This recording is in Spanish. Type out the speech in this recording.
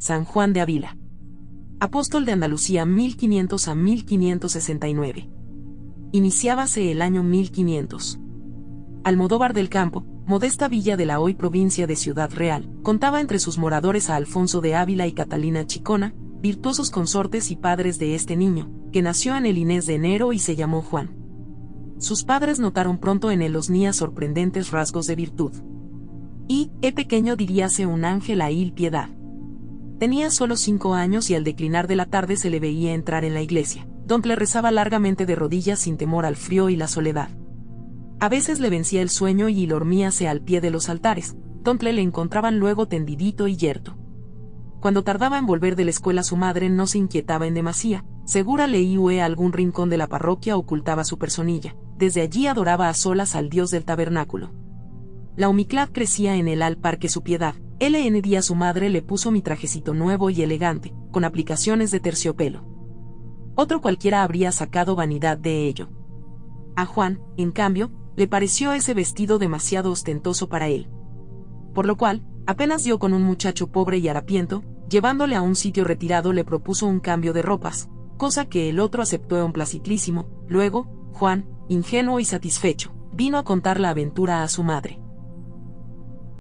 San Juan de Ávila. Apóstol de Andalucía 1500 a 1569. Iniciábase el año 1500. Almodóvar del Campo, modesta villa de la hoy provincia de Ciudad Real, contaba entre sus moradores a Alfonso de Ávila y Catalina Chicona, virtuosos consortes y padres de este niño, que nació en el Inés de enero y se llamó Juan. Sus padres notaron pronto en él los nías sorprendentes rasgos de virtud. Y, he pequeño diríase un ángel a il piedad. Tenía solo cinco años y al declinar de la tarde se le veía entrar en la iglesia, donde rezaba largamente de rodillas sin temor al frío y la soledad. A veces le vencía el sueño y dormíase al pie de los altares, donde le encontraban luego tendidito y yerto. Cuando tardaba en volver de la escuela su madre no se inquietaba en demasía, segura leía algún rincón de la parroquia ocultaba su personilla, desde allí adoraba a solas al dios del tabernáculo. La humildad crecía en él al par que su piedad, LN día su madre le puso mi trajecito nuevo y elegante, con aplicaciones de terciopelo. Otro cualquiera habría sacado vanidad de ello. A Juan, en cambio, le pareció ese vestido demasiado ostentoso para él. Por lo cual, apenas dio con un muchacho pobre y harapiento, llevándole a un sitio retirado le propuso un cambio de ropas, cosa que el otro aceptó en placitísimo. Luego, Juan, ingenuo y satisfecho, vino a contar la aventura a su madre.